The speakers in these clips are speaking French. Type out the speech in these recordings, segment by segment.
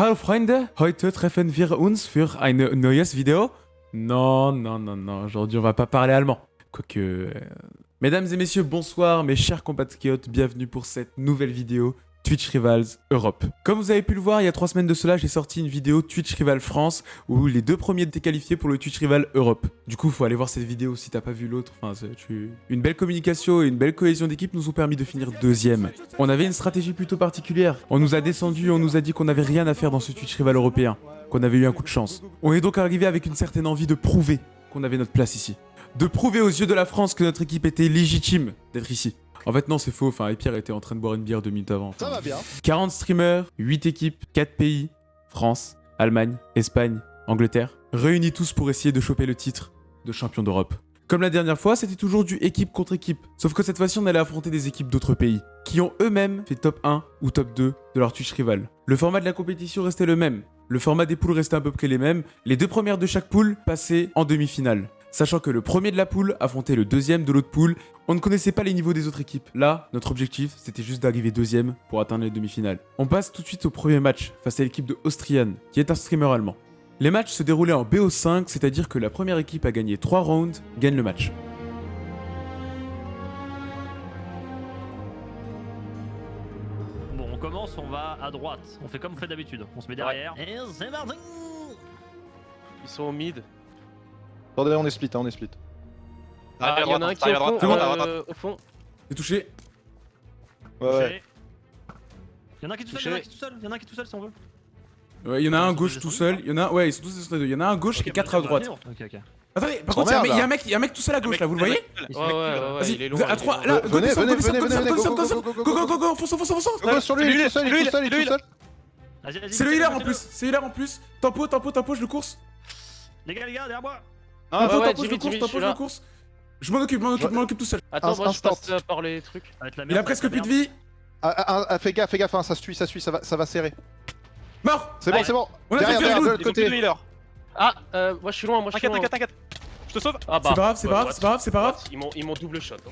Hallo Freunde, heute treffen wir uns für ein neues Video. Non, non, non, non, aujourd'hui on va pas parler allemand. Quoique... euh, Mesdames et messieurs, bonsoir mes chers compatriotes, bienvenue pour cette nouvelle vidéo Twitch Rivals Europe. Comme vous avez pu le voir, il y a trois semaines de cela, j'ai sorti une vidéo Twitch Rival France où les deux premiers étaient qualifiés pour le Twitch Rival Europe. Du coup, faut aller voir cette vidéo si t'as pas vu l'autre. Enfin, tu- Une belle communication et une belle cohésion d'équipe nous ont permis de finir deuxième. On avait une stratégie plutôt particulière. On nous a descendu, on nous a dit qu'on n'avait rien à faire dans ce Twitch Rival européen, qu'on avait eu un coup de chance. On est donc arrivé avec une certaine envie de prouver qu'on avait notre place ici. De prouver aux yeux de la France que notre équipe était légitime d'être ici. En fait, non, c'est faux. Enfin, Pierre était en train de boire une bière deux minutes avant. Enfin, Ça va bien. 40 streamers, 8 équipes, 4 pays, France, Allemagne, Espagne, Angleterre, réunis tous pour essayer de choper le titre de champion d'Europe. Comme la dernière fois, c'était toujours du équipe contre équipe. Sauf que cette fois-ci, on allait affronter des équipes d'autres pays, qui ont eux-mêmes fait top 1 ou top 2 de leur Twitch rival. Le format de la compétition restait le même. Le format des poules restait à peu près les mêmes. Les deux premières de chaque poule passaient en demi-finale. Sachant que le premier de la poule affrontait le deuxième de l'autre poule, on ne connaissait pas les niveaux des autres équipes. Là, notre objectif, c'était juste d'arriver deuxième pour atteindre les demi-finales. On passe tout de suite au premier match face à l'équipe de Austrian, qui est un streamer allemand. Les matchs se déroulaient en BO5, c'est-à-dire que la première équipe a gagné 3 rounds, gagne le match. Bon, on commence, on va à droite. On fait comme on fait d'habitude. On se met derrière. Et c'est parti Ils sont au mid. Attendez, on est split, hein, on est split. Ah, il y en a un qui est au fond. euh, au fond. C'est touché. Ouais, ouais. Touché. Il y en a un qui est tout seul, il y en a un qui est tout seul, il y en a un qui est tout seul si on veut. Ouais, il y en a un gauche tout seul, il y en a ouais, ils sont tous descendus deux. Il y en a un à gauche et Ok, 4 à bah, droite. Ok, ok. Attendez, par contre, il y a un mec- il y, a un mec- tout seul à gauche là, vous le voyez Ouais, ouais, ouais, il est loin. à il est 3, loin. là, Venez, go, descend, venez, venez, venez, go, go, go, go, go, Go, go, go, go, go, fonce, fonce, fonce, sur lui, il est seul, il est tout seul, il est tout seul. Vas-y, vas-y. C'est le healer en plus, c'est healer en plus. Tempo, tempo, tempo, je le course. Les gars, les gars, derrière moi Ah, ouais, tempo, je le course, je le course. M'en occupe, je m'en occupe, m'en occupe tout seul. Attends, moi je passe euh, par les trucs. Il a presque plus de vie. Ah, ah, ah, fais gaffe, fais gaffe, hein, ça se suit, ça suit, ça va, ça va serrer. Mort C'est bon, c'est bon. On a Derrière, fait derrière, de l'autre côté. Ah, euh, moi je suis loin, moi je suis loin. t'inquiète, t'inquiète. Je te sauve. Ah bah. C'est pas grave, c'est ouais, pas grave, c'est pas grave, c'est pas grave. Ils m'ont ils m'ont double shot. hein.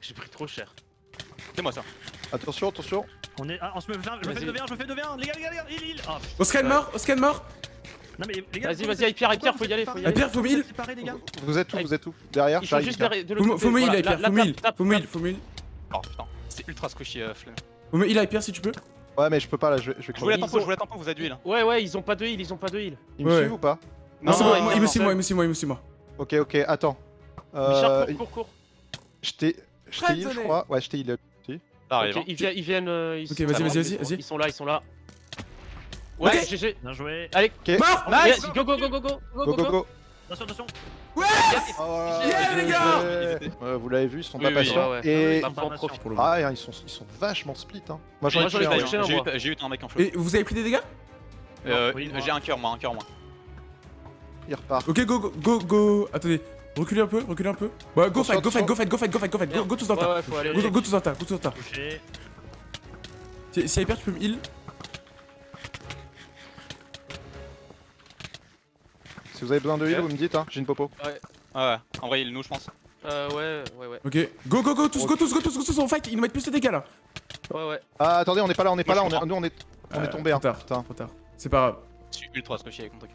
J'ai pris trop cher. C'est moi ça. Attention, attention. On est. Ah, on se me fait. Je me fais Vas-y. 2v1, je me fais 2v1. Les gars, les gars, les gars, il, il. Ah, putain. Oscan mort, Oscan mort. Non, mais les gars. Vas-y, vas-y, Pierre, pourquoi faut y aller, faut y aller. Pierre, faut mille. Vous êtes où, vous êtes où Derrière, Ils sont juste derrière de Faut l'autre faut heal, Pierre, là, faut heal, tape, faut me heal, tape. faut me heal. Oh putain, c'est ultra squishy euh, flemme. Faut me heal, Pierre, si tu peux. Ouais, mais je peux pas là, je vais, je vais Je voulais la tempo, je voulais la tempo, vous êtes d'huile. Ouais, ouais, ils ont pas de heal, ils ont pas de heal. Ils me suivent ou pas Non, c'est non, il me suit moi, il me suit moi, il me suit moi. Ok, ok, attends. Richard, Euh, cours, cours, cours. je t'ai, je t'ai heal, je crois. Ouais, je t'ai heal. Ils viennent, ils viennent. euh, ils Ok, vas-y, vas-y, vas-y. Ils sont là, ils sont là. Ouais, Ok. GG. Bien joué. Allez, Mort nice, go, go, go, go, go, go, Go, go, go. Attention, attention. Oh, Yeah, les gars Ouais, Vous l'avez vu, ils sont Oui, pas oui, patients. ouais, ouais. Et Information. profite. Pour le moment. ah, ils sont, ils sont vachement split. Hein. Moi, J'ai j'en ai Moi, j'en ai tué un, pas ouais. un, J'ai eu, j'ai eu un mec en flow. Et vous avez pris des dégâts? Euh, Oui, J'ai un cœur moi, un cœur moi. Il repart. Ok, go, go, go, go. Attendez, reculez un peu, reculez un peu. Bah, go fight, go fight, go fight, go fight, go fight, go fight, go, go tous dans le tas. Ouais, ouais, faut aller. Go, go tous dans le tas, go tous dans le tas. Touché. Si, si Hyper, tu peux me heal. Si vous avez besoin de heal, vous me dites, hein. J'ai une popo. Ouais, ouais. En vrai, il nous, je pense. Euh, ouais, ouais, ouais. Ok, go, go, go, tous, go, tous, go, tous, go, tous, on fight. Ils nous mettent plus de dégâts là. Ouais, ouais. Ah, attendez, on est pas là, on est pas là. Moi, On est, nous, on est, on Euh, est tombé. Hein. Trop tard, Putain. trop tard. C'est pas grave. Je suis ultra squishy avec mon truc.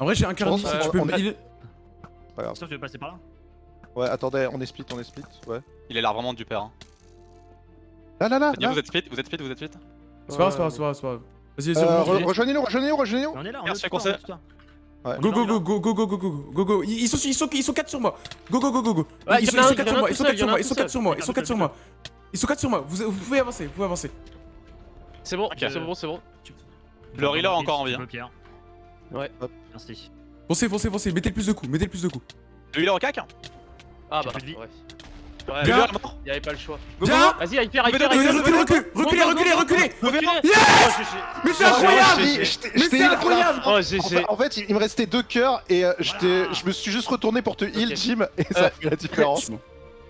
En vrai, j'ai un pense si tu peux on me est- heal. Pas grave. Sauf tu veux passer par là Ouais, attendez, on est split, on est split. Ouais. Il a l'air vraiment du père. Hein. Là, là, là. Là. vous êtes split, vous êtes split, vous êtes split. C'est pas grave, c'est pas grave, c'est pas grave, c'est pas grave. Vas-y, vas-y, Euh, Rejoignez-nous, rejoignez-nous, rejoignez-nous. On est là, on est Go go go go go go go go go go go Ils ils sont ils sont ils sont 4 sur moi. Go go go go go. Ils sont en a ils un, sont y 4 en a sur moi, ils sont seul, 4 y sur en moi, ils sont tout 4 sur moi, ils sont 4 sur moi. Ils sont 4 sur moi. Vous vous pouvez avancer, vous pouvez avancer. C'est bon, Ok. c'est bon, c'est bon. Le encore peux, Pierre. Ouais. Hop. Merci. Foncez, foncez, foncez, mettez le plus de coups, mettez le plus de coups. Le healer au cac Ah bah, vie. ouais. Ouais, Bien. Il avait pas le choix. Vas-y, hyper, hyper, hyper. Reculez, reculez, reculez, reculez. Mais c'est oh, incroyable. Mais incroyable. Oh, en fait, il me restait deux cœurs et euh, je me suis juste retourné pour te heal, Jim, et ça euh, fait la différence. Ils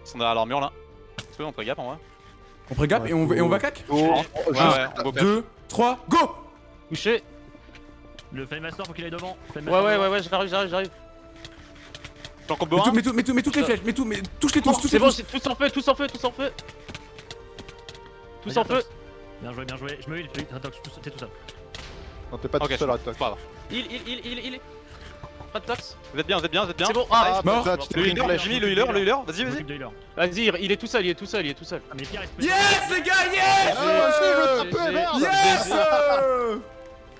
sont derrière leur mur là. On peut gap en vrai. On pré-gap et, on, et on va cac 2, 3, go Touché Le Flamemaster faut qu'il aille devant. Ouais, ouais, ouais, j'arrive, j'arrive, j'arrive. J'en combo un tout- tout- mets toutes les flèches, mets tout, mais touche-les tous, Oh, touche-les C'est bon, tous tous en feu, tous en feu, tous en feu. Tous en feu. Bien joué, bien joué. Je me heal, je me heal. Attends, t'es tout seul. Non, t'es pas tout seul, c'est Red Tox. pas grave. Il, il, il, il, il. Red Tox. Vous êtes bien, vous êtes bien, vous êtes bien. C'est bon. Ah, Mort. Le pris une healer, flèche. j'ai mis le healer, le healer, vas-y, vas-y. Vas-y, il- il est tout seul, il est tout seul, il est tout seul. Ah, mais Yes les gars, yes merde Yes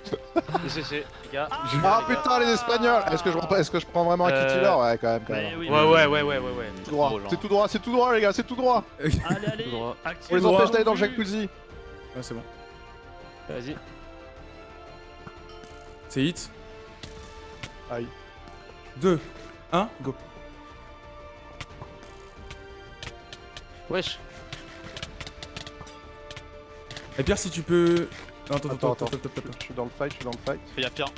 GG, les gars. Ah putain, les Espagnols Est-ce que, je prends- est-ce que je prends vraiment un Euh, healer Ouais, quand même, quand Ouais, même. oui, Ouais, ouais, ouais, ouais, ouais, ouais. Tout droit. drôle. C'est tout droit, c'est tout droit, les gars, c'est tout droit Allez, allez, droit. On les empêche d'aller dans le jacuzzi Ah, c'est bon. Vas-y. C'est hit. Aïe. 2, 1, go. Wesh. Et Pierre, si tu peux. Attends, attends, Attends, attends, attends. attends, attends. Je suis dans le fight, je suis dans le fight. Fais gaffe, Pierre.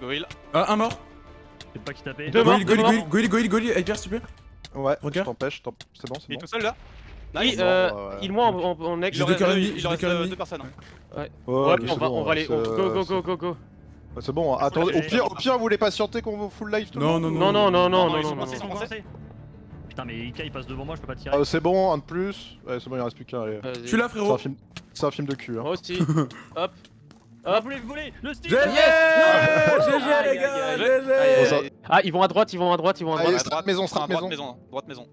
Go heal. Ah, un mort. Je sais pas qui taper. Deux morts, goïl, goïl. Et Pierre, s'il te plaît. Ouais, je Regarde. t'empêche, je t'en- c'est bon, Il c'est est bon. tout seul là Oui, Nice. euh, Bon, ouais. il moi en, en, en egg. J'ai Il reste deux- il euh, deux personnes. Ouais, Ouais, on c'est va, bon, on va aller. c'est- Go, go, c'est- go, go, go. C'est bon, attendez, au pire, au pire, vous voulez patienter qu'on vous full live tout le Non, monde non, Non, non, non, non, non, non. Putain, mais Ika il passe devant moi, je peux pas tirer. Ah, C'est bon, un de plus. Ouais, c'est bon, il reste plus qu'un, C'est un frérot. C'est un film de cul, hein. Moi aussi. Hop. Ah, Hop. vous voulez, vous voulez Le stick GG Yes GG les gars, aïe, aïe. GG Aïe, ça- aïe, aïe. Ah, ils vont à droite, ils vont à droite, ils vont à droite. strap maison, strap droite maison. maison. Droite maison.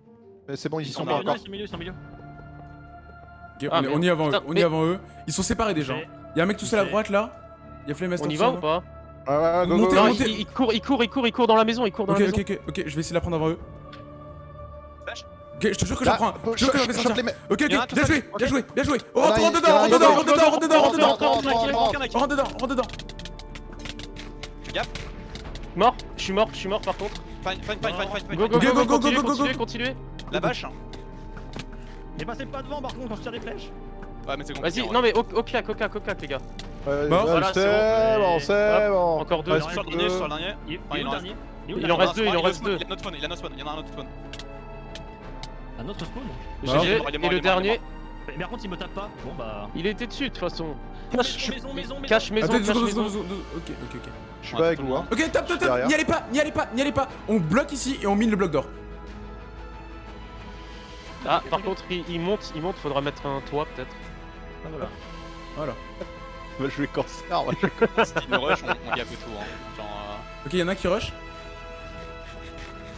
Mais c'est bon, ils y Ils sont sont pas milieu, encore. ils sont milieu, ils sont milieu. Ok, Ah, on, est, on y est avant eux, on est avant eux. Ils sont séparés déjà. Y'a un mec tout seul à droite là. Y'a Flamemaster On y va ou pas Ouais, ouais, Montez, montez. il, il court, il court, il court, il court dans la maison, il court dans Ok, la maison. ok, ok, ok, je vais essayer de la prendre avant eux. Ok, je te jure que je la Là, prends. Je te jure que je fais. Ok, ok, bien joué, bien joué, bien joué. Oh, a rentre rentre dedans, rentre dedans, rentre dedans, rentre dedans, rentre dedans. Rentre, dedans, rentre dedans. Mort, je suis mort, je suis mort par contre. Fine, fine, fine, fine, fine, Go, fine. go, go, go, go, go, continuez, go, go, continuez, go. continuez. La vache Mais passez pas devant par contre quand je tire des flèches. Ouais, mais c'est compliqué. Vas-y, non mais au, au clac, au clac, au clac, les gars. Ouais, Mort. Voilà, c'est bon. bon, c'est bon. Encore deux. Ouais, Je suis sur le dernier, je suis sur le dernier. Il en reste- deux, il en a reste deux. Il y a notre spawn, il y a notre spawn, il y en a un autre spawn. Un autre spawn Bah, GG, il est mort, il est et mort, le dernier, Mais par contre il me tape pas. Bon bah. il était dessus de toute façon. Maison, maison, maison, maison. Cache maison, Attends, cache maison. Ok, ok, ok. Je suis pas avec vous, hein. Ok, tape, tape, tape. derrière. N'y allez pas, n'y allez pas, n'y allez pas. On bloque ici et on mine le bloc d'or. Ah, par contre, il, il monte, il monte, faudra mettre un toit peut-être. Ah, voilà. Voilà. On va jouer cancer, on va jouer Si il me rush, on, on gaffe tout. Hein. Genre, euh, Ok, y'en a un qui rush.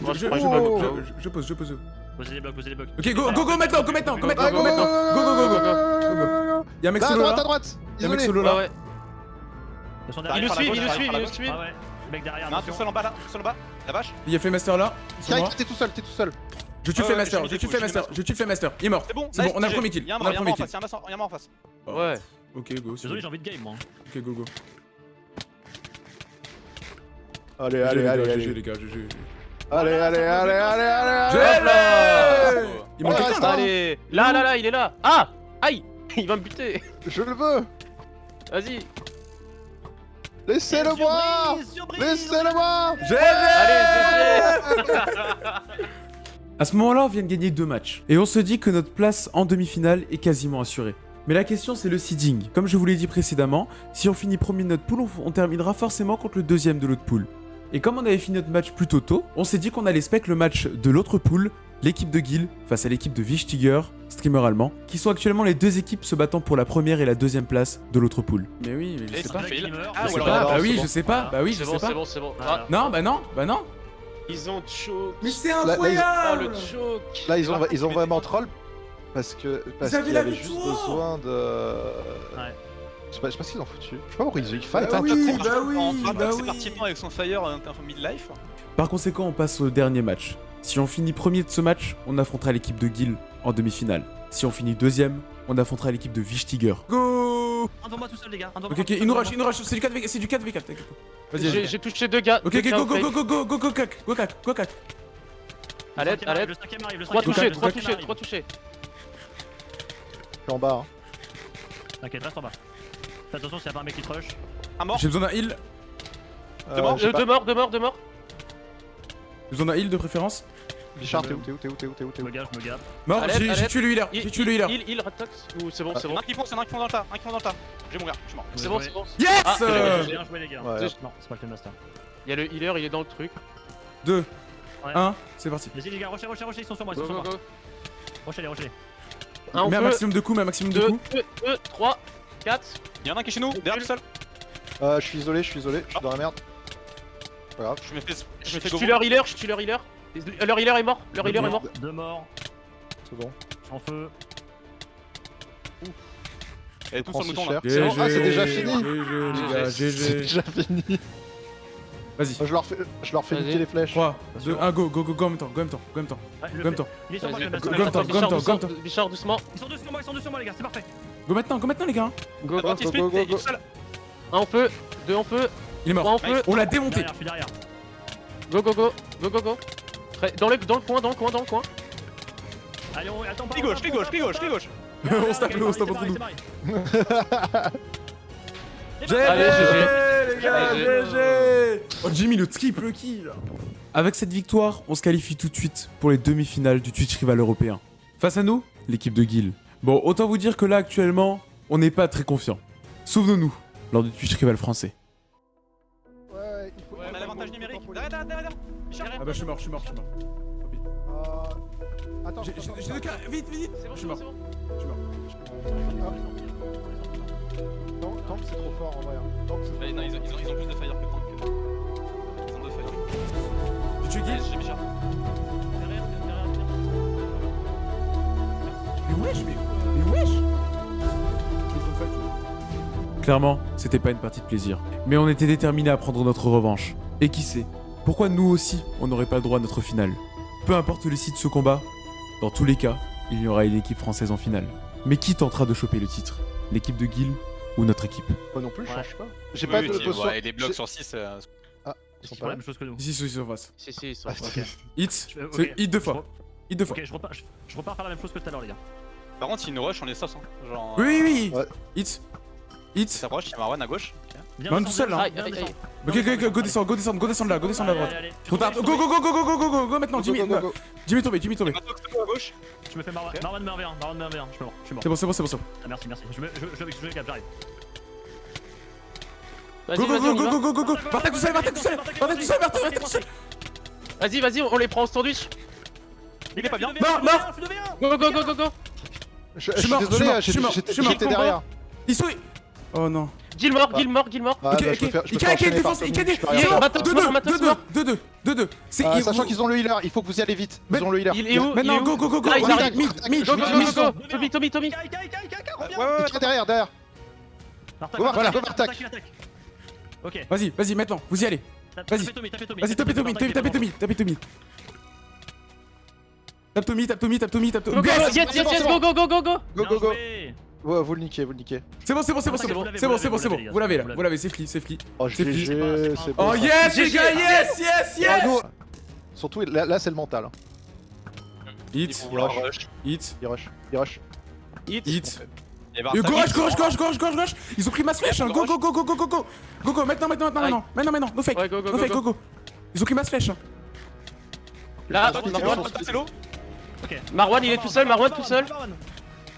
Moi, Je, je je, je, Oh. je- je pose, je pose. Posez les blocs, posez les blocs. Ok, go, go, go maintenant, go maintenant, go maintenant, Go, go go, maintenant. Go, go, go, go. Y'a un mec Là, à solo droite, à là. droite Y'a un mec solo là. Il la suit, il nous par suit, il nous gauche. suit. Ah. Le mec derrière, un tout seul en bas là, tout seul en bas. La vache Il y a là. Sur moi. Kike, t'es tout seul, t'es tout seul. Je tue Flamemaster, ouais, je j'ai tue Flamemaster, coups, je tue Flamemaster. Il est mort. C'est bon, C'est bon, on a le premier kill. Il y a un mort, le en face, il y a un mort- en face. Ouais. Ok, go. Désolé, j'ai envie de game moi. Ok, go, go. Allez, allez, gars, allez, GG, allez. les gars, GG. Allez, allez, allez, allez, allez. Il manque quelqu'un ça- là. Allez, là, là, là, il est là. Ah Aïe Il va me buter. Je le veux. Vas-y. Laissez-le moi. Laissez-le moi. Allez, À ce moment-là, on vient de gagner deux matchs. Et on se dit que notre place en demi-finale est quasiment assurée. Mais la question, c'est le seeding. Comme je vous l'ai dit précédemment, si on finit premier de notre pool, on, on terminera forcément contre le deuxième de l'autre pool. Et comme on avait fini notre match plutôt tôt, on s'est dit qu'on allait spec le match de l'autre pool, l'équipe de Guil face à l'équipe de Wichtiger, streamer allemand, qui sont actuellement les deux équipes se battant pour la première et la deuxième place de l'autre pool. Mais oui, mais je sais c'est pas. Ah, Je sais pas, bah oui, c'est je bon. sais pas, bah oui, je C'est sais bon, pas. c'est bon, c'est bon. Ah, Non, bah non, bah non. ils ont choke. Mais c'est là, ils- incroyable le choke. Là, ils ont, ils ont vraiment troll parce que parce avez qu'il la avait juste besoin de. Ouais. Je sais pas, je sais pas ce qu'ils ont foutu. Je sais pas pourquoi ils ont eu fight. Bah hein. oui, En- bah oui, en- bah C'est oui. parti avec son fire euh, un mid-life. Par conséquent, on passe au dernier match. Si on finit premier de ce match, on affrontera l'équipe de Guil en demi-finale. Si on finit deuxième, on affrontera l'équipe de Wichtiger. Go Un devant moi tout seul les gars. Un devant Ok, moi ok, tout seul, il nous rush, il nous rush, c'est du 4v4, c'est du 4v4, t'inquiète pas. Vas-y, J'ai touché deux gars. Ok, deux ok, go, go, go, go, go, go, go, cac, go, cac, go, cac. Arrive, le Trois cinquième touchés, arrive, trois le cinquième touchés, arrive. trois touchés. Je suis en bas. hein. T'inquiète, reste en bas. Fais attention s'il y a pas un mec qui te rush. Un mort. J'ai besoin d'un heal, Euh, Deux morts Euh. Deux morts, deux morts, deux morts. j'ai besoin d'un heal de préférence. Bichard, t'es où, t'es où, t'es où, t'es où, t'es où, t'es Je où? me gaffe, je me gaffe. Mort, Alerte, j'ai j'ai tué le healer, Il, j'ai tué le healer. il, il, Red Tox Ou c'est bon, c'est y en bon? a un qui fonce, il y en a un qui fonce dans le tas. Un qui fonce dans le tas. Je vais mourir, je suis mort. C'est bon, c'est bon. Yes Ah, Bien joué les gars. Ouais. Non, c'est pas le master. Il y a le healer, il est dans le truc. 2, Ouais. 1, c'est parti. Vas-y les gars, rochez, rochez, rochez, ils sont sur moi, ils sont sur moi. go. Rochez les, rochez les. Un Mets un maximum de coups, mets un maximum de 2, coups. 2, 2, 3, 4. Il y en a un qui est chez nous, derrière tout seul. Euh, je suis isolé, je suis isolé, je suis dans la merde. Pas grave. Je me fais, je Je me fais tue leur healer, je tue leur healer. Leur healer est mort, leur healer est mort. Deux morts. C'est bon. Je suis en feu. Elle tombe sur le mouton là. Ah, c'est déjà fini. C'est déjà fini. Vas-y. Je leur fais, je leur fais niquer les flèches. 3, Bien 2, sûr. 1, go, go, go, go en même temps, go en même temps, go en même temps, go en même temps. Je go- mettre go- sur go- Bichard go- doucement, Bichard doucement. Ils sont deux sur moi, ils sont deux sur moi, les gars, c'est parfait. Go maintenant, go maintenant les gars. Go, go. Go. Un en feu, deux en feu, Il est mort. en feu. On l'a démonté. Derrière, je suis derrière. Go, go, go. Go, go, go. Dans le, dans le coin, dans le coin, dans le coin. Allez, on attends pas. Gauche, clic gauche, clic gauche, clic gauche. On se tape, on se tape entre nous. GG les gars, GG. Oh Jimmy le triple kill Avec cette victoire, on se qualifie tout de suite pour les demi-finales du Twitch Rival européen. Face à nous, l'équipe de Guil. Bon, autant vous dire que là actuellement, on n'est pas très confiant. Souvenons-nous, lors du Twitch Rival français. Ouais, il faut. On a l'avantage numérique. Derrière, derrière, derrière. Ah bah je suis mort, je suis mort, je suis mort. Euh, Attends, J'ai deux carrés, vite, vite, vite C'est bon, Je suis bon, mort. c'est bon. Je suis mort. Tank, tank, c'est trop fort en vrai. hein. Tank, c'est trop Ouais, non, ils ont, ils ont- ils ont plus de fire que Tank. Ils ont deux fire. Tu tues Yes, J'ai Bichard. Wesh, mais, mais wesh Clairement, c'était pas une partie de plaisir. Mais on était déterminés à prendre notre revanche. Et qui sait Pourquoi nous aussi, on n'aurait pas le droit à notre finale? Peu importe le site de ce combat, dans tous les cas, il y aura une équipe française en finale. Mais qui tentera de choper le titre? L'équipe de Guil ou notre équipe? Moi non plus, je Ouais. change pas. J'ai Oui, pas oui, de si, potion. ouais, et les blocs sur 6. euh, Ils Ils sont pas la même chose que nous. Ici, ici, ici, en face. Si, si, ils sont. Ah, ok. Hit hit deux fois. Hit deux fois. Ok, je repars, je, je repars faire la même chose que tout à l'heure, les gars. Par contre, s'il nous rush, on est sauce. Hein. Genre. Oui, oui, oui. Hit Hit Ça rush, il y a Marwan à gauche. Viens Man, descendre, tout seul, hein. descendre. Ok, ok, ok, go descendre, go descendre, go descendre là, go descendre là, à droite. Go, tombe, go, go, go, go, go, go, go, maintenant, Go, Jimmy, go, go, go. Jimmy tombé, Jimmy tombé. Gauche. Je me fais Marwan, Marwan meurt V1, Marwan meurt V1, je suis mort, je suis mort. C'est bon, c'est bon, c'est bon, c'est bon. Ah, merci, merci. Je me, je, je, j'arrive. Go, go, go, go, go, go, go Bartek tout seul, Bartek tout seul Bartek tout seul, Bartek tout seul Vas-y, vas-y, on les prend en sandwich. Il est pas bien. De V1 Go, go, go, go, go. Je je suis suis mort, je suis désolé, mort, je suis j'étais mort, j'étais- je suis mort. j'étais derrière. Ils sont. Oh non. Gilmore, Ah. Gilmore, Gilmore. Ah, Ok, bah, ok. il enchaîner défense, par il tout le casse. monde, je peux rien Il est faire. Matos 2 mort, 2 Matos 2 mort. 2 2 2 2 C'est Euh, ils- Sachant qu'ils ont le healer, il faut que vous y allez vite. Ils ont le healer. Il est où? Maintenant, go, go, go, go Là, ils Mid, mid, mid, Go, go, mid, go, go, go. Tommy, Tommy, Tommy. Reviens ouais, derrière, derrière. Go, Bartak, go. Ok. Vas-y, vas-y, maintenant, vous y allez. Tape- Vas-y. tapez Tommy, tapez Tommy. Vas-y, tapez Tommy, tapez Tommy, tapez Tommy. Tape Tommy, tape Tommy, tape Tommy, tape Go, Tommy. go, go, Yes yes, c'est yes, bon, yes, c'est go, go, go, go, go. Go, go, go. Ouais, vous le niquez, vous le niquez. C'est bon, c'est bon, c'est bon, c'est bon. C'est bon, c'est bon, c'est vous bon. l'avez, Vous l'avez là, vous l'avez. c'est free, c'est free. Oh, C'est bon. Oh yes, les gars, yes, yes, Ah, yes. Surtout, là, c'est le mental. hein. Hit, rush. hit, Il rush, il rush. Hit. hit. Bartak, Gauche, gauche, gauche, gauche, gauche, gauche Ils ont pris masse flèche hein. Go, go, go, go, go, go, go Go, go, maintenant, maintenant, maintenant, maintenant Maintenant, maintenant, no fake Ouais, go, go, No go, fake, go. go, go Ils ont pris masse flèche hein. Là, Ah, Marwan, Marwan, c'est l'eau. Marwan, il est tout seul, Marwan tout seul.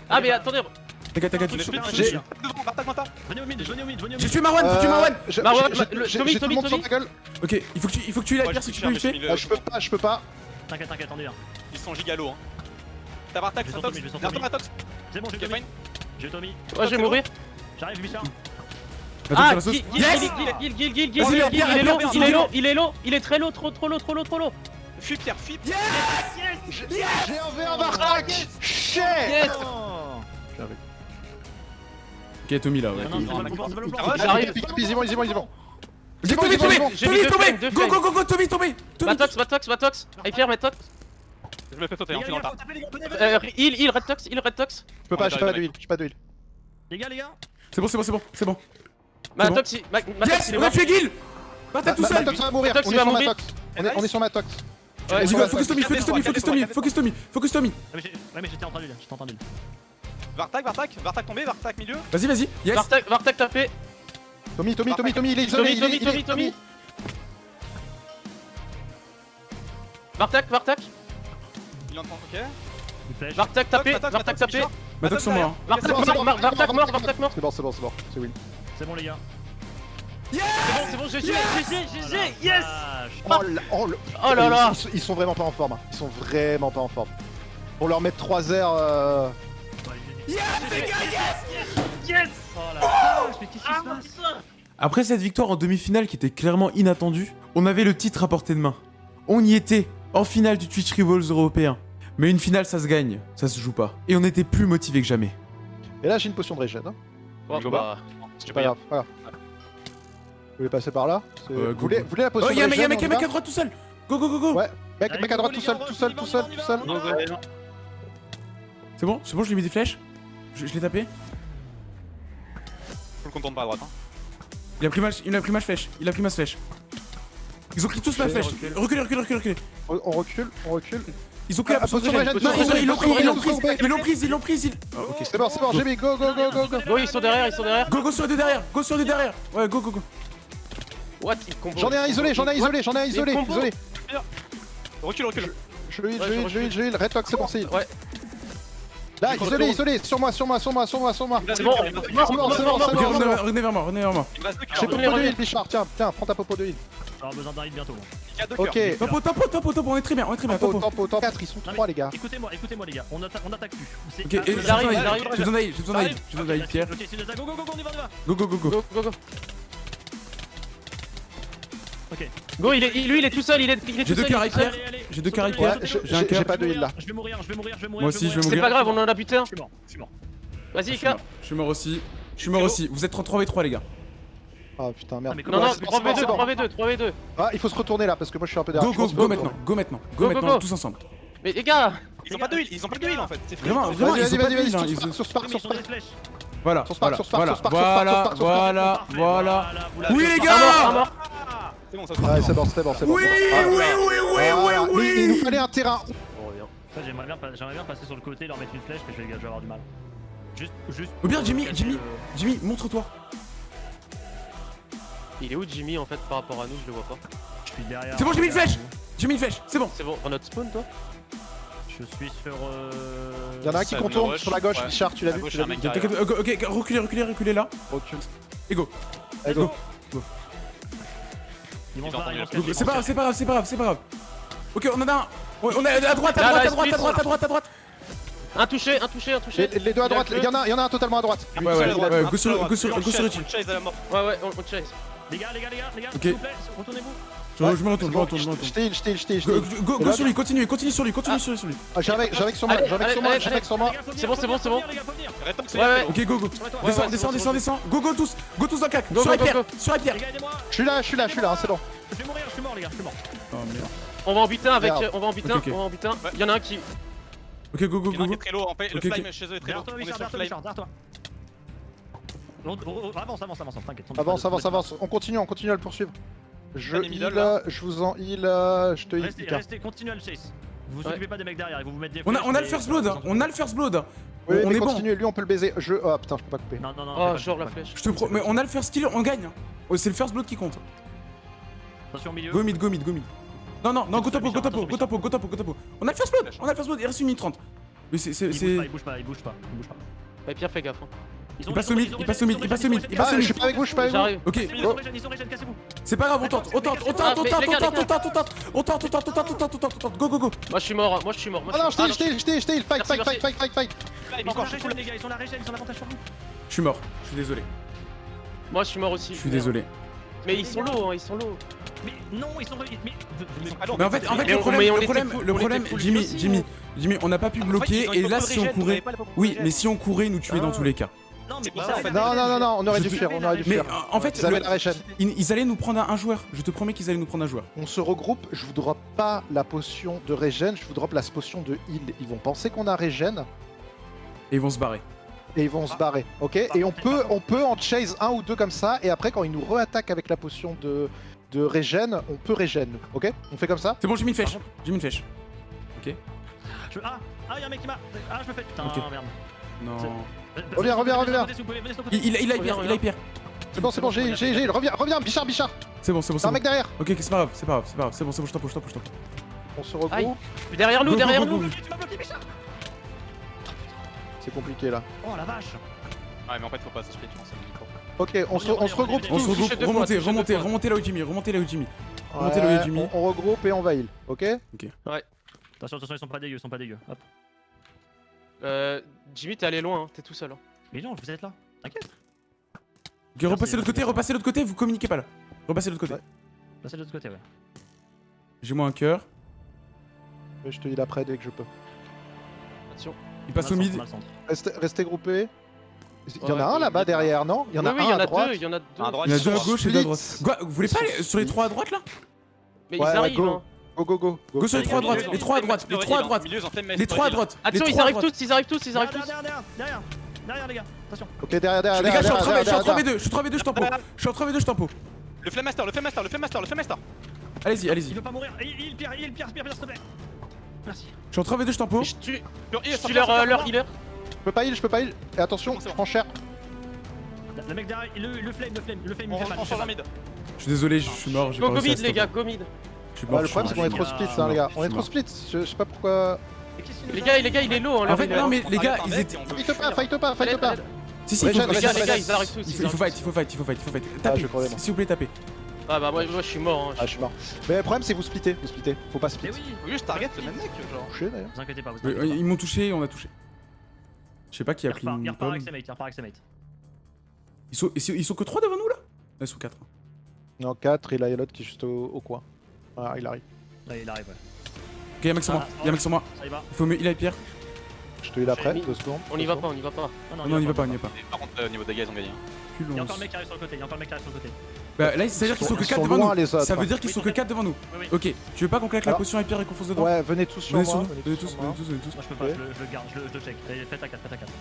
Ah, mais attendez. T'inquiète, t'inquiète J'ai-. Venez au mid, venez au mid, venez au J'ai tué Marwan, j'ai tué Marwan Marwan, Tommy, Tommy, Tommy. Ok, il faut que tu, il faut que tu la Moi, pierre je si tu peux je peux pas, je peux pas. T'inquiète, t'inquiète, on y va. Ils sont gigalos. Hein. T'as sur Derrière toi, Tommy. Matox. C'est bon, j'ai Ok, Tommy. J'ai Tommy. Ouais, je vais mourir. J'arrive, Bichard. Ah. Gil, Gil, Gil, Gil, Gil, il est est low, il est low, il est très low, trop, trop low, trop low, trop low. Fuis Pierre, fuis. J'ai un V1 Bartak Shit Yes. Ok, Tommy là, ouais. Ah ouais, J'arrive. Pick up, easy, easy, easy, bon. J'ai Tommy tombé Tommy tombé Go, go, go, go, Tommy tombé Matox, Matox, Matox. Hyper, Matox. Je me fais sauter, hein, les suis dans le. Euh, heal, heal, red tox, heal, red tox. Je peux pas, j'ai pas j'arrive, d'huile, j'ai pas d'huile. Les gars, les gars. C'est bon, c'est bon, c'est bon, c'est bon. Matox, Matox, Yes On a tué Gil Bartek tout seul Matox va mourir, Matox, on est sur. Matox. On est- On est sur Matox. Ouais, Vas-y, go, focus. Tommy, focus Tommy, focus Tommy, focus Tommy, focus Tommy Ah, mais j'ai- Ouais, mais j'étais en train de j'étais en train de Bartak, Bartak, Bartak tombé, Bartak milieu. Vas-y, vas-y, yes Vartak, Vartak tapé. Tommy, Tommy, Tommy, Tommy, il est isolé, Tommy, Tommy, Tommy, Tommy. Vartak, Vartak, Il est en train, ok. Vartak tapé, Vartak tapé. Matox sont morts. Vartak mort, Vartak Vartak mort. C'est bon, c'est bon, c'est bon, c'est win. C'est bon, les gars. Yes C'est bon, c'est bon, GG, GG, GG, yes Oh, la- oh Oh là oh là Ils sont, vraiment pas en forme. Hein. Ils sont vraiment pas en forme. On leur met 3 airs. Yes, les gars, yes Yes Oh la vache, mais qu'est-ce qui se passe? Après cette victoire en demi-finale qui était clairement inattendue, on avait le titre à portée de main. On y était, en finale du Twitch Rivals européen. Mais une finale, ça se gagne, ça se joue pas. Et on était plus motivés que jamais. Et là, j'ai une potion de régène. Hein. Bon, bah, C'est pas grave. voilà. Vous voulez passer par là vous, voulez, vous voulez la potion Oh, y'a un mec, mec à droite tout seul Go, go, go, go Ouais, mec, mec à droite tout seul, tout seul, tout seul, tout seul C'est bon, c'est bon, je lui ai mis des flèches Je, l'ai tapé Faut le contourne pas à droite, hein. Il a pris ma, il a pris ma flèche, il a pris ma flèche. Ils ont pris tous ma flèche. Reculez, reculez, reculez, recule. On, recule, on recule. Ils ont pris la ah, potion. Non, ils l'ont pris, ils l'ont pris. Ils l'ont pris, ils l'ont ok, c'est bon, c'est bon, j'ai mis. Go, go, go, go, go. Go, ils sont derrière, ils sont derrière. Go, go sur deux derrière. Go sur deux derrière. Ouais, go, go, go. What J'en ai un isolé, j'en ai un isolé, j'en ai un isolé, isolé. Euh, recule, recule. Je heal, je heal, je heal, je heal, redlock, c'est bon, c'est Ouais. Là, isolé, isolé, sur moi, sur moi, sur moi, sur moi, sur moi. C'est bon, c'est bon, c'est bon, c'est bon. Revenez vers moi, revenez vers moi. J'ai popo de heal, Bichard, tiens, tiens, prends ta popo de heal. J'aurai besoin d'un heal bientôt. Ok. Topo, topo, topo, topo, on est très bien, on est très bien. Topo, topo, topo. 4, ils sont 3 les gars. Écoutez-moi, écoutez-moi les gars, on attaque plus. Ok, j'arrive, j'arrive. J'ai besoin d'ail, j'ai besoin d'ail, j'ai besoin d'ail, Pierre. Go, go, go, on y va, on y va. Go, go, go, go. Go, go, go. Ok. Go, il est, lui il est tout seul, il est, il est tout seul. J'ai deux cœurs. J'ai deux cœurs. J'ai un cœur. pas de heal là. Je vais mourir, je vais mourir, je vais mourir. Moi aussi, je vais mourir. C'est pas grave, on en a buté un. Je suis mort, je suis mort. Vas-y, Ika. Je suis mort aussi. Je suis mort aussi. Vous êtes en 3v3, les gars. Ah putain, merde. Non, non, 3v2, 3v2, 3v2. Ah, il faut se retourner là parce que moi je suis un peu derrière. Go, go, go maintenant, go maintenant, go maintenant, tous ensemble. Mais les gars, ils ont pas de heal, ils ont pas de heal en fait. Vraiment, vraiment, ils ont pas de heal. Sur Spark, sur Spark. Voilà, voilà, voilà, voilà. Oui les gars c'est. Ouais, c'est bon, c'est bon, c'est bon. Oui, ah, oui, oui, oui, oui, Il nous fallait un terrain. J'aimerais bien, bien passer sur le côté, leur mettre une flèche, mais je vais avoir du mal. Juste, juste. Ou bien, Jimmy, Jimmy, euh, Jimmy, montre-toi. Il est où Jimmy en fait par rapport à nous? Je le vois pas. Je suis derrière. C'est bon, j'ai mis une flèche J'ai mis une flèche, c'est bon. C'est bon, on notre spawn toi? Je suis sur. Euh... Y'en a un qui contourne sur la gauche, ouais. Richard, tu l'as vu. Ok, reculez, reculez, reculez là. Recule. Et. Allez, go. C'est pas grave, c'est pas grave, c'est pas grave, c'est pas grave. Ok, on en a un. On a à droite, à droite, à droite, à droite, à droite, à droite. Un touché, un touché, un touché. Les, deux à droite, il y, en a, il y en a un totalement à droite. Ah, ouais, ouais, ouais, ouais, go sur le Ouais, ouais, on chase. Les gars, les gars, les gars, les gars, s'il vous plaît, retournez-vous. Je me retourne, je me retourne, je me retourne. Je t'ai, je t'ai, je Go, go, sur lui, continue, continue sur lui, continue sur lui. Ah, j'ai avec sur moi, j'ai avec sur moi, j'ai avec sur moi. C'est bon, c'est bon, c'est bon. Ouais, ok, go, go. Descends, descends, descends, descends. Go, go tous, go tous dans cac. Sur la pierre, sur la pierre. Je suis là, je suis là, je suis là, hein, c'est bon. Je vais mourir, je suis mort, les gars, je suis mort. Oh merde. On va en butin avec. On va en butin, on va en butin. Y'en a un qui. Ok, go, go, go. go. très low, le flame chez eux est très low. Avance, avance, avance, t'inquiète. Avance, avance, avance, on continue, on continue à le poursuivre. Je heal, hein. je vous en heal, euh, je te heal. Restez, continuez le chase. Vous vous occupez pas des mecs derrière, ils vont vous mettre des On a, on a le first blood, on a le first blood. On est continue, lui on peut le baiser. Je. Oh, putain, je peux pas couper. Non, non, non. Oh, genre la flèche. Je te. Mais on a le first kill, on gagne. Oh, c'est le first blood qui compte. Attention au milieu. Go mid, go mid, go mid. Non, non, non, go topo, go topo, go topo, go topo, go topo. On a le first blood, on a le first blood, il reste une minute 30. Mais c'est. Il bouge pas, il bouge pas, il bouge pas. Il Pierre, fais gaffe. Hein. Il passe au mid, il passe au mid, il passe au mid, il passe au mid. Je suis pas avec vous, je suis pas avec vous. Ok. C'est pas grave, on tente, on tente, on tente, on tente, on tente, on tente, on tente, on tente, on tente, on tente, on tente, on tente, go go go. Moi je suis mort, moi je suis mort. Ah non, j't'ai, j't'ai, j't'ai, j't'ai, fight, fight, fight, fight, fight, fight. Encore, je les gars, ils ont la régène, ils ont l'avantage sur vous. Je suis mort, je suis désolé. Moi je suis mort aussi. Je suis désolé. Mais ils sont low, ils sont low. Mais non, ils sont. Mais, mais, mais en fait, en fait le problème, on, le problème, le problème Jimmy, Jimmy, Jimmy, on n'a pas pu ah, bloquer en fait, et là, si on courait. Oui, mais si on courait, nous tuaient ah. dans tous les cas. Non, mais en fait, non, non, non, on aurait dû faire, on aurait dû Mais faire. en fait, ils, allaient nous prendre un, joueur. Je te promets qu'ils allaient nous prendre un joueur. On se regroupe, je vous drop pas la potion de régène, je vous drop la potion de heal. Ils vont penser qu'on a régène Et ils vont se barrer. et ils vont se barrer, ok? Et on peut, on peut en chase un ou deux comme ça, et après quand ils nous re-attaquent avec la potion de, de régène, on peut régène, ok? On fait comme ça? C'est bon, j'ai mis une flèche. J'ai mis une flèche. Je... Ah, ah, y'a un mec qui m'a. Ah, je me fais. Putain, Ok. merde. Non. Reviens, reviens, reviens Il, il, il a il a hyper C'est bon, c'est bon, j'ai, j'ai, j'ai, reviens, reviens, Bichard, Bichard C'est bon, c'est bon, c'est bon. un mec derrière Ok, c'est pas grave, c'est pas grave, c'est pas grave, c'est bon, c'est bon, je t'en je t'en je t'en On se regroupe. Derrière nous, derrière nous C'est compliqué là. Oh la vache Ouais, mais en fait, faut pas s'acheter, tu penses micro. Ok, on se, on se regroupe On se regroupe, remontez, remontez, remontez là où Jimmy, remontez là où Jimmy. Remontez là où Jimmy. On regroupe et on va heal, ok Ok. Ouais. Attention, attention, ils sont pas dégueux, ils sont pas dégueux. Hop. Euh, Jimmy, t'es allé loin, hein. t'es tout seul. Hein. Mais non, vous êtes là, t'inquiète. Ok, repassez l'autre côté, repassez l'autre côté, vous communiquez pas là. Repassez l'autre côté. De l'autre côté, ouais. J'ai moi un cœur. Je te heal après dès que je peux. Attention. Il passe au mid. Restez, groupés. Il y en a un là-bas derrière, non? Il y en a un à droite. Il y en a deux. À droite. Il y en a deux à gauche et deux à droite. Vous voulez pas sur les trois à droite là? Mais ils arrivent. Go, go, go. Go sur les trois à droite, les trois à droite, les trois à droite. Les trois à droite. Attention, ils arrivent tous, ils arrivent tous, ils arrivent tous. Derrière, derrière, derrière, les gars. Attention. Ok, derrière, derrière. Les gars, je suis en 3v2, je suis en 3v2, je tempo. Je suis en 3v2, je tempo. Le Flame Master, le Flame Master, le Flame Master, le Flame Master. Allez-y, allez-y. Il veut pas mourir. Il pire, il pire, pire, s'il te plaît. Merci. Je suis en 3v2, je tempo. Je tue leur euh, healer. Je peux pas heal, je peux pas heal. Et attention, je prends cher. Le mec derrière, le, le flame, le flame, le flame. Je suis désolé, je suis mort. Go, go mid, les gars, go mid. Bah, le problème, c'est qu'on est trop split, hein, les gars. On est trop split, je sais pas pourquoi. Les gars, les gars, il est low. Hein, en fait, non, mais les gars, ils étaient. Fight pas, fight pas, fight pas. Si, si, chat, les gars, il faut fight, il faut fight, il faut fight, il faut fight. Tapez, s'il vous plaît, tapez. Ah bah moi, moi je suis mort hein. Ah je suis mort Mais le problème c'est vous splittez, vous splittez, faut pas split Mais oui, faut juste target le même mec genre Vous inquiétez pas, vous inquiétez Ils m'ont touché et on a touché Je sais pas qui a pris une Il repart avec sa mate, il repart avec sa mate Ils sont, ils sont que 3 devant nous là? Ils sont 4 Non 4 et là y'a l'autre qui est juste au coin ah, il arrive. Là, il arrive, ouais. Ok, y'a un mec sur moi, y'a mec sur moi. Il faut mieux, il a Pierre. Je te heal après, deux secondes. On y va pas, on y va pas. Ah non, on y va pas, on y va pas. Par contre, au niveau dégâts, ils ont gagné. Y'a encore un mec qui arrive sur le côté, y'a encore un mec qui arrive sur le côté. Bah là, ça veut dire qu'ils sont que 4 devant nous. Ça veut dire qu'ils sont que 4 devant nous. Ok, tu veux pas qu'on claque la ah. potion et Pierre et qu'on fonce dedans Ouais, venez tous sur moi. Venez tous, venez tous. Moi je peux pas, je le garde, je le check. Faites à 4, faites à 4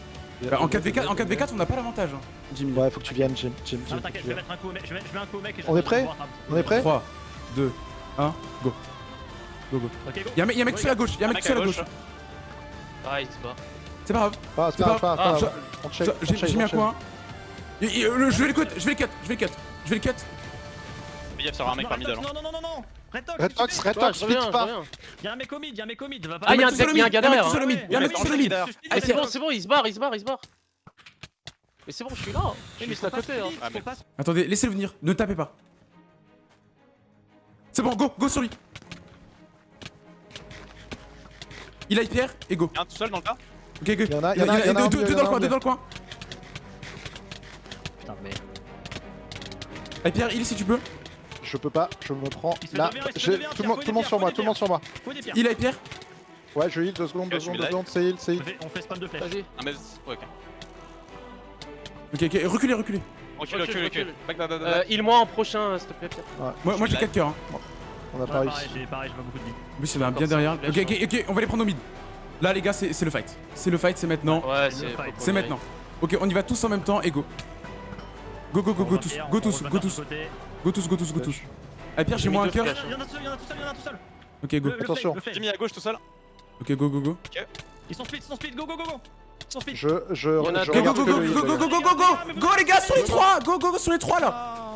bah, En 4v4 on a pas l'avantage, hein, Jimmy. Ouais, faut que tu viennes, Jim. Jim, Jim, je vais mettre un coup mec. On est prêt On est prêt 3, 2, 1, go. Go, go. Y'a un mec tout seul à gauche, y'a un mec tout seul à gauche. Hein. Ah, il se bat. C'est pas grave. C'est pas grave. Ah, j'ai mis un coin. Hein. Je vais le cut, je vais le cut, je vais le cut. Je vais le cut. Fais gaffe, ça un mec par middle. Non, non, non, non, non. Retox, Retox, vite pas Y'a un mec au mid, y'a un mec au mid, Ah y'a un gars derrière Y'a un mec sur le mid Ah c'est bon, c'est bon, il se barre, il se barre, il se barre Mais c'est bon, je suis là Mais ah, Attendez, laissez-le venir, ne tapez pas c'est bon, go, go sur lui. Il a pierre et go. Il y a tout seul dans le cas Ok, go. Il y en a, il deux, dans le coin, deux dans le coin. Putain, mais. Allez, Pierre, il si tu peux. Je peux pas, je me prends là. Tout le monde sur moi, tout le monde sur moi. Il a Pierre Ouais, je heal, deux secondes, deux secondes, deux secondes, c'est heal, c'est heal. On fait spam de flèche. Vas-y. Ok, ok, reculez, reculez. Recule, recule, recule. Back, euh, moi en prochain, s'il te plaît, Pierre. Ouais. Moi, j'ai 4 coeurs. Hein. On a pas réussi. Pareil, j'ai pas beaucoup de vie. Mais c'est bien derrière. Ok, ok, ok, on va les prendre au mid. Là, les gars, c'est le fight. C'est le fight, c'est maintenant. Ouais, c'est le fight. C'est maintenant. Ok, on y va tous en même temps et go. Go, go, go, go, tous, go tous, go tous. Go tous, go tous, go tous. Ah, Pierre, j'ai moins un cœur. Hein. Il y en a tout seul, il y en a tout seul, a tout seul. Ok, go. Attention. J'ai mis à gauche tout seul. Ok, go, go, go. Ils sont split, ils sont split, go, go, go, go. Je, je, go, go, go, go, go, go, go, go, go, go, les gars, sur les trois, go, go, go, sur les trois là.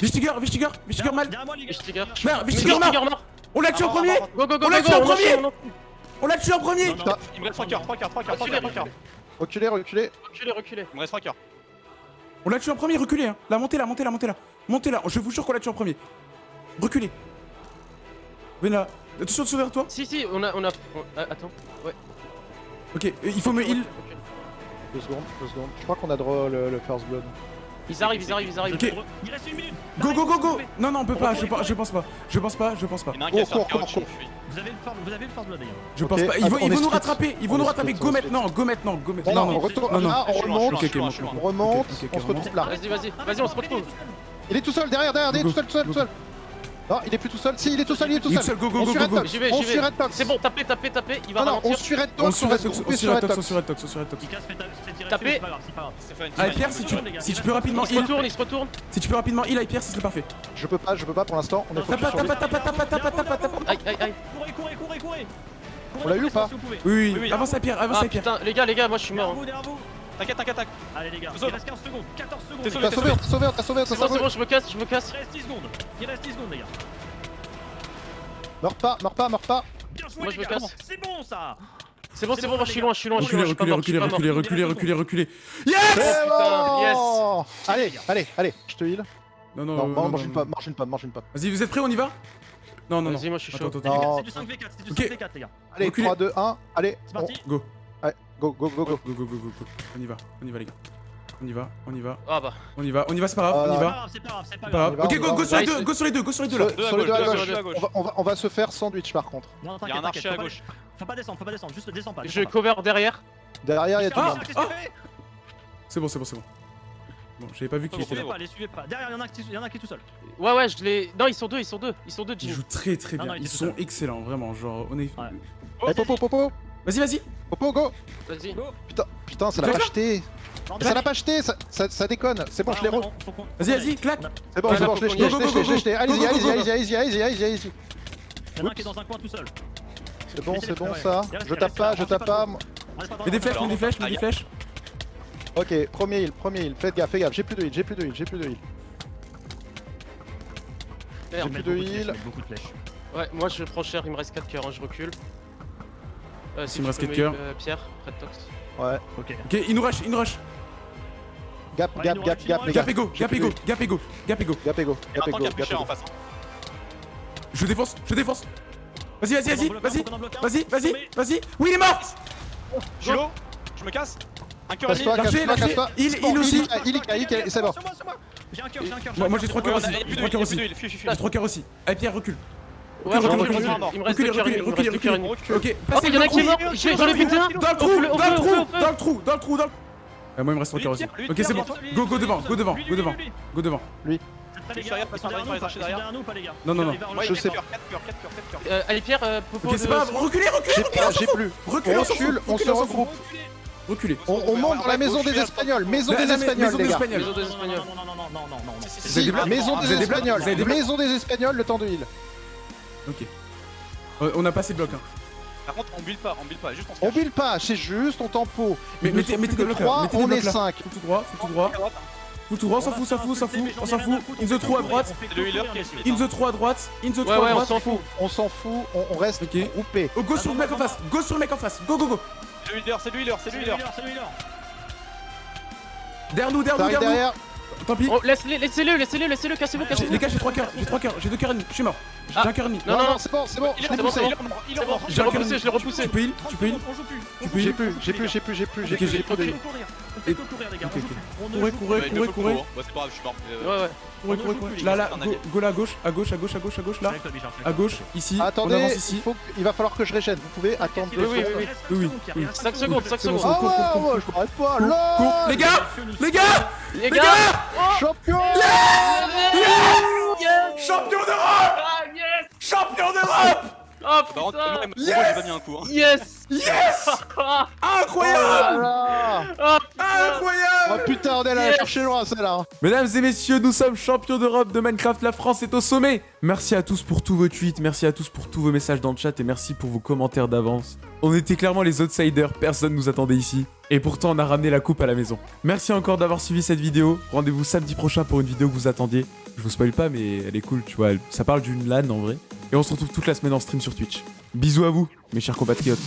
Vistiger, Vistiger, Vistiger mal. Vistiger, Vistiger mort. On l'a tué en premier. On l'a tué en premier. On l'a tué en premier. Il me reste 3 coeurs, 3 coeurs, 3 coeurs, 3 coeurs. Reculez, reculez. Reculez, reculez. Il me reste 3 coeurs. On l'a tué en premier, reculez. Hein. La montez là, montez là, montez là. Montez là, je vous jure qu'on l'a tué en premier. Reculez. Venez là. Attention de sauver toi. Si, si, on a. Euh, attends. Ouais. Ok, il faut me heal. Deux secondes, deux secondes. Je crois qu'on a droit le, first blood. Ils arrivent, ils arrivent, ils arrivent. Ok. Il reste une minute. Go, go, go, go. Non, non, on peut pas. Je, pas je pense pas. Je pense pas. Je pense pas. Il y en a oh. Vous avez le first, blood d'ailleurs. Je pense pas. Ils vont, nous rattraper. Ils vont nous rattraper. Go maintenant. Go maintenant. Go maintenant. Non, non, non. Retourne. Là, on remonte. On remonte. On se retrouve là. Vas-y, vas-y. Vas-y, on se retrouve. Il est tout seul derrière, derrière. Il est tout seul, tout seul, tout seul. Non, il est plus tout seul. Si, il est tout seul, il est tout seul. Go, go, go, go, go. J'y vais, j'y vais. C'est bon, tapez, tapez, tapez. Il va non, non, on suit Red Tox, on suit Red Tox, on suit Red Tox, on suit Red Tox, on suit Red Tox. Tapez. Ah, Pierre, si tu, si tu peux rapidement il. se retourne, il se retourne. Si tu peux rapidement il, Pierre, ce serait parfait. Je peux pas, je peux pas pour l'instant. On est Tape, tape, tape, tape, tape, tape, tape. Aïe, aïe, aïe. Courez, courez, courez, courez. On l'a eu ou pas Oui, oui, avance à Pierre, avance à ah, Pierre. Les gars, les gars, moi je suis mort. T'inquiète, t'inquiète, t'inquiète. Allez les gars, il reste 15 secondes, 14 secondes. T'es sauvé, t'as sauvé, t'as sauvé, t'as sauvé. C'est bon, c'est bon, je me casse, je me casse. Il reste 10 secondes, il reste 10 secondes les gars. Meurs pas, meurs pas, meurs pas. Bien joué, Moi, je. C'est bon ça. C'est bon, c'est bon, je suis loin, je suis loin, je suis loin. Reculez, reculez, reculez, reculez, reculez. Yes eh ben, Yes Allez, allez, allez, je te heal. Non, non, non. Mange une pomme, mange une pomme, mange une pomme. Vas-y, vous êtes prêts, on y va? Non, non, non. Vas-y, moi je suis chaud. C'est du 5v4, c'est du 5v4, les gars. Allez, 3, 2, 1, allez. C'est parti. Go. Go, go, go, go. go, go, go, go, go. On y va, on y va, les gars. On y va, on y va, Ah bah. on y va, on y va, c'est pas grave, on y Ah, va. c'est pas grave, c'est pas grave. grave. On y Ok, va, go, on go y sur les va. deux, go sur les deux, go sur les deux là. Sur, les deux à gauche. On va, on, va, on va se faire sandwich par contre. Non, Il y a t'inquiète, un archer à faut pas- gauche. Faut pas descendre, faut pas descendre, juste descends pas. Je cover derrière. Derrière, il y a du Ah, monde. fais C'est bon, c'est bon, c'est bon. Bon, j'avais pas vu qu'il était là. les suivez pas. Derrière, il y en a qui il y en a qui est tout seul. Ouais, ouais, je l'ai. Non, ils sont deux, ils sont deux. Ils sont deux, Ils jouent très très bien. Ils sont tout excellents, vraiment. Genre, on est. Popo, Vas-y, vas-y. Popo, go Vas-y. Putain, putain, ça l'a pas jeté Non, Ça l'a pas jeté, ça, ça, ça déconne C'est bon, Ah, je l'ai non, re... Vas-y, vas-y, claque. C'est bon, c'est bon, je l'ai jeté, je l'ai jeté. Allez-y, allez-y, allez-y, allez-y, allez-y, allez-y, allez-y. Il y en a un qui est dans un coin tout seul. C'est bon, c'est bon ça. Je tape pas, je tape pas. Mets des flèches, mets des flèches, mets des flèches. Ok, premier heal, premier heal. Faites gaffe, faites gaffe. J'ai plus de heal, j'ai plus de heal, j'ai plus de heal. Mettent plus de heal. ils mettent Beaucoup de flèches. Ouais, moi je prends cher, il me reste 4 cœurs, hein, je recule. Euh, si Il me tu reste peux quatre cœurs. euh, Pierre, Red Tox. Ouais. Ok. Ok, il nous rush, il nous rush. Gap, Ouais, gap, gap, gap. Gap et go, J'ai gap plus et de go, heal. gap et go, gap et go. Gap et go, Il y a gap un et tank go, qui a plus gap et cher en go. face. hein. Je défonce, je défonce. Vas-y, vas-y, vas-y, vas-y. Vas-y, vas-y, vas-y. Oui, il est mort. Je me casse. Un cœur lâchez. casse-toi. Il- C'est bon, il aussi. Il, il, il, c'est moi. J'ai un cœur, j'ai un cœur. Moi, j'ai trois cœurs aussi. J'ai trois cœurs aussi. J'ai trois cœurs aussi. Allez, Pierre, recule. Ouais, Recule, je recule, il me reste 2 Reculez, cœurs et reculez, demi, il me reste reculez, deux cœurs. Ok, Oh, passez il y en a dans qui est le mort, trou. j'ai- j'en ai buté un. Dans le trou, dans le trou, dans le trou, dans le trou, dans le. Ah, moi il me reste trois Lui, cœurs aussi. Lui, Ok, c'est bon. Go, go devant, go devant, Lui, go lui, devant, lui, lui. go devant. Les gars. Ils sont derrière nous, pas les gars. Non, non, non. Je sais. sais. 4 cœurs, 4 cœurs, 4 cœurs. Euh, allez, Pierre, euh, Popo Ok, c'est pas grave. Reculez, reculez, J'ai plus. Reculez, On recule, on se regroupe. Reculez. On, on monte dans la maison des Espagnols. Maison des Espagnols, maison les des gars. Espagnols. Maison des Espagnols. Non, non, non, non, non, non, non, maison des Espagnols. Maison des Espagnols, le temps de heal. Ok. Euh, On a passé bloc. Hein. Par contre, on build pas, on build pas, juste on se On cache. build pas, c'est juste, on tempo. Mais Ils mettez mettez des que blocs là. 3, Mettez des on est blocs là. 5. Tout tout droit, tout tout droit. Droite, hein. Tout tout droit, on On s'en fout, s'en fout, s'en fout, on s'en fout. In on the fait trou à courir, droite, on est in the trou à droite, in the trou Ouais, à ouais, on droite. s'en fout. On s'en fout, on, on reste Ok. groupé. Oh, go sur le mec en face, go sur le mec en face, go go go. C'est le healer, c'est le healer, c'est C'est le là. Derrière nous, derrière nous, derrière derrière. nous. Tant pis. Oh, laisse-le, laissez-le, laissez-le, laissez-le, cassez-vous, cassez-vous. Les gars, j'ai trois cœurs, j'ai trois cœurs, j'ai deux cœurs et demi, je suis mort. J'ai Ah. un cœur et demi. Non, non, non, c'est bon, c'est bon, Il je est poussé. il est il bon. Je l'ai repoussé, je l'ai repoussé. Tu peux heal, tu peux plus. Tu peux J'ai plus, j'ai plus, j'ai plus, j'ai plus, j'ai plus, On fait on que courir, les gars. On joue plus. On Courez, courez. Bah, c'est pas grave, je suis mort. Euh, Ouais, ouais. Courez, On courez, courez. Là, là, go, on là à gauche, à gauche, à gauche, à gauche, à gauche, là. À gauche, ici. On Attendez, avance il, ici. faut, il va falloir que je régène. Vous pouvez attendre deux oui, secondes. oui, oui, cinq secondes, oui. il reste Cinq secondes, Ah ouais, je m'arrête pas. Là. Les gars, les gars, Les gars Champion champion d'Europe, Ah, yes champion d'Europe. Oh contre, putain moi, moi, j'ai pas mis un coup. hein. Yes Yes, Ah, incroyable, Voilà ah, Oh putain, on est allé la Yes. chercher loin celle-là Mesdames et messieurs, nous sommes champions d'Europe de Minecraft. La France est au sommet. Merci à tous pour tous vos tweets, merci à tous pour tous vos messages dans le chat et merci pour vos commentaires d'avance. On était clairement les outsiders, personne nous attendait ici. Et pourtant, on a ramené la coupe à la maison. Merci encore d'avoir suivi cette vidéo. Rendez-vous samedi prochain pour une vidéo que vous attendiez. Je vous spoil pas, mais elle est cool, tu vois. Ça parle d'une LAN en vrai. Et on se retrouve toute la semaine en stream sur Twitch. Bisous à vous, mes chers compatriotes.